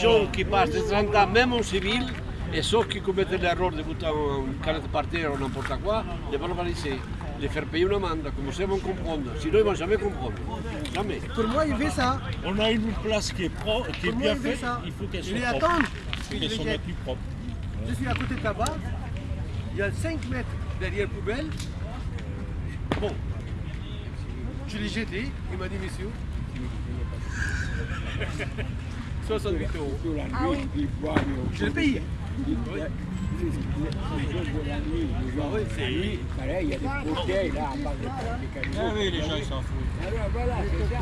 gens qui passent de 30 ans, même en civil, et ceux qui commettent l'erreur de foutre une canette par terre ou n'importe quoi, les verbaliser, les faire payer une amende, comme ça ils vont comprendre. Sinon ils ne vont jamais comprendre. Jamais. Pour moi, il fait ça. On a une place qui est, pro, qui est Pour moi, bien il fait faite, ça. il faut qu'elle soit propre. Il je les plus propre. Suis à côté de tabac. Il y a 5 mètres derrière poubelle. Bon. Je l'ai jeté. Il m'a dit, monsieur. 68 euros. Je l'ai payé. Oui. Ah oui, c'est- Pareil, il y a des bouteilles là, à part des Ah oui, les gens ils s'en foutent. Alors voilà, c'est ça.